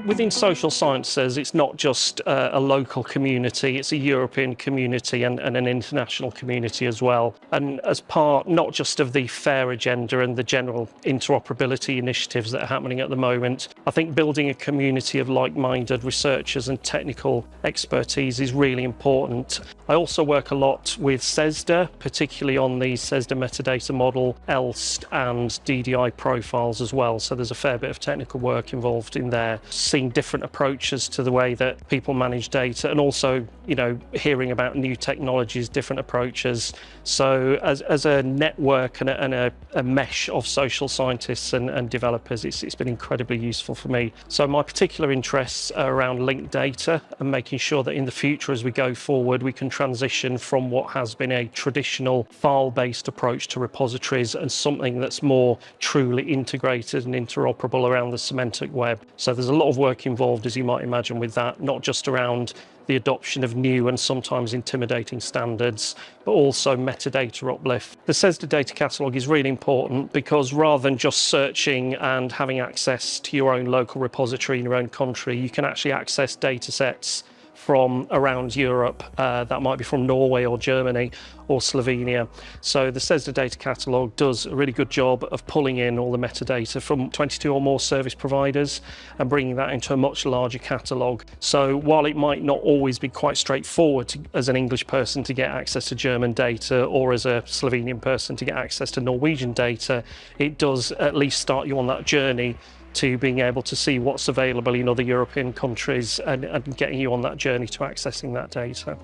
within social sciences, it's not just uh, a local community, it's a European community and, and, an international community as well. And as part not just of the FAIR agenda and the general interoperability initiatives that are happening at the moment, I think building a community of like-minded researchers and technical expertise is really important. I also work a lot with CESSDA, particularly on the CESSDA metadata model, ELSST and DDI profiles as well. So there's a fair bit of technical work involved in there, seeing different approaches to the way that people manage data and also, you know, hearing about new technologies, different approaches. So as, as a network and a, and a, a mesh of social scientists and, and developers, it's, it's been incredibly useful for me. So my particular interests are around linked data and making sure that in the future as we go forward, we can transition from what has been a traditional file-based approach to repositories and something that's more truly integrated and interoperable around the semantic web. So there's a lot of work involved, as you might imagine, with that, not just around the adoption of new and sometimes intimidating standards, but also metadata uplift. The CESSDA data catalogue is really important because rather than just searching and having access to your own local repository in your own country, you can actually access data sets from around Europe. Uh, that might be from Norway or Germany or Slovenia. So the CESSDA data catalogue does a really good job of pulling in all the metadata from 22 or more service providers and bringing that into a much larger catalogue. So while it might not always be quite straightforward to, as an English person to get access to German data or as a Slovenian person to get access to Norwegian data, it does at least start you on that journey to being able to see what's available in other European countries and, and getting you on that journey to accessing that data.